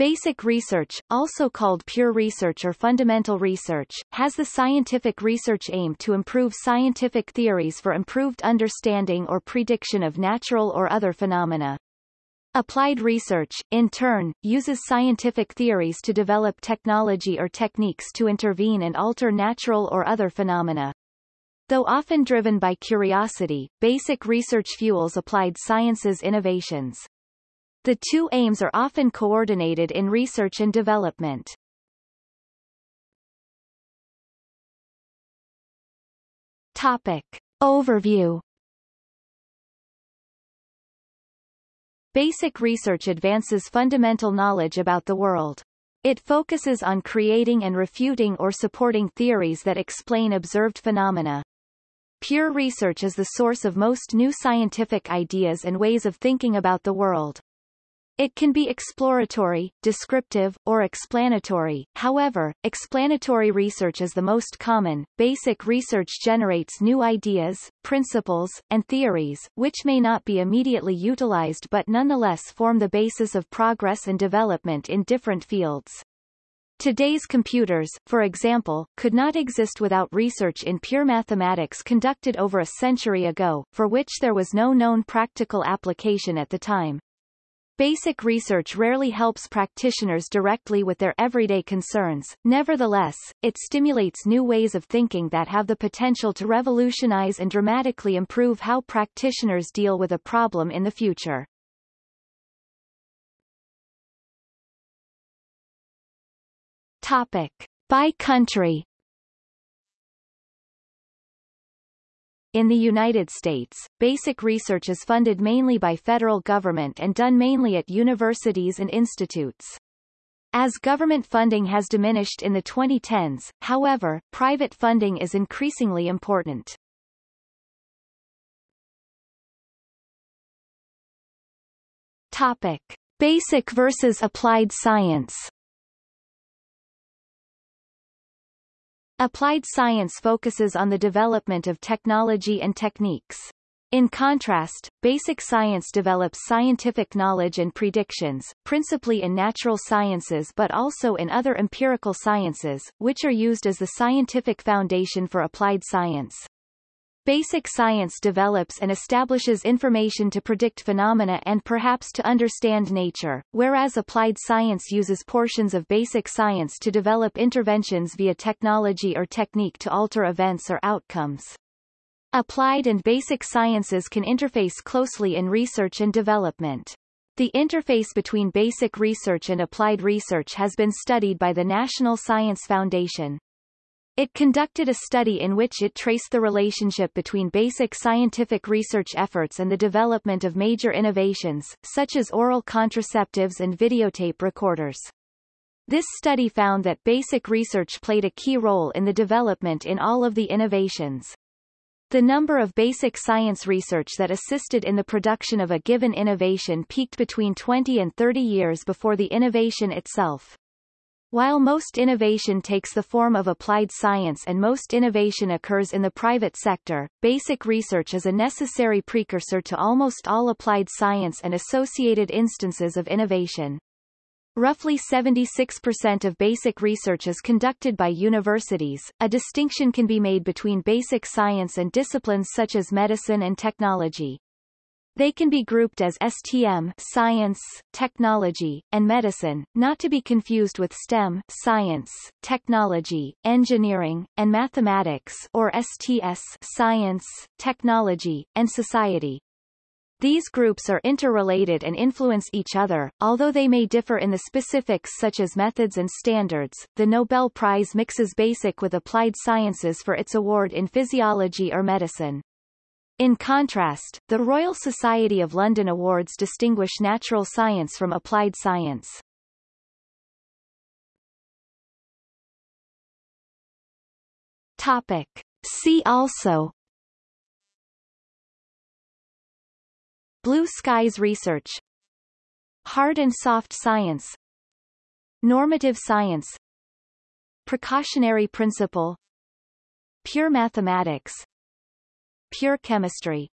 Basic research, also called pure research or fundamental research, has the scientific research aim to improve scientific theories for improved understanding or prediction of natural or other phenomena. Applied research, in turn, uses scientific theories to develop technology or techniques to intervene and alter natural or other phenomena. Though often driven by curiosity, basic research fuels applied sciences innovations. The two aims are often coordinated in research and development. Topic. Overview Basic research advances fundamental knowledge about the world. It focuses on creating and refuting or supporting theories that explain observed phenomena. Pure research is the source of most new scientific ideas and ways of thinking about the world. It can be exploratory, descriptive, or explanatory. However, explanatory research is the most common. Basic research generates new ideas, principles, and theories, which may not be immediately utilized but nonetheless form the basis of progress and development in different fields. Today's computers, for example, could not exist without research in pure mathematics conducted over a century ago, for which there was no known practical application at the time. Basic research rarely helps practitioners directly with their everyday concerns, nevertheless, it stimulates new ways of thinking that have the potential to revolutionize and dramatically improve how practitioners deal with a problem in the future. Topic. By country In the United States, basic research is funded mainly by federal government and done mainly at universities and institutes. As government funding has diminished in the 2010s, however, private funding is increasingly important. Topic. Basic versus applied science Applied science focuses on the development of technology and techniques. In contrast, basic science develops scientific knowledge and predictions, principally in natural sciences but also in other empirical sciences, which are used as the scientific foundation for applied science. Basic science develops and establishes information to predict phenomena and perhaps to understand nature, whereas applied science uses portions of basic science to develop interventions via technology or technique to alter events or outcomes. Applied and basic sciences can interface closely in research and development. The interface between basic research and applied research has been studied by the National Science Foundation. It conducted a study in which it traced the relationship between basic scientific research efforts and the development of major innovations, such as oral contraceptives and videotape recorders. This study found that basic research played a key role in the development in all of the innovations. The number of basic science research that assisted in the production of a given innovation peaked between 20 and 30 years before the innovation itself. While most innovation takes the form of applied science and most innovation occurs in the private sector, basic research is a necessary precursor to almost all applied science and associated instances of innovation. Roughly 76% of basic research is conducted by universities. A distinction can be made between basic science and disciplines such as medicine and technology. They can be grouped as STM science, technology, and medicine, not to be confused with STEM science, technology, engineering, and mathematics or STS science, technology, and society. These groups are interrelated and influence each other, although they may differ in the specifics such as methods and standards. The Nobel Prize mixes basic with applied sciences for its award in physiology or medicine. In contrast, the Royal Society of London Awards distinguish natural science from applied science. Topic. See also. Blue skies research. Hard and soft science. Normative science. Precautionary principle. Pure mathematics Pure chemistry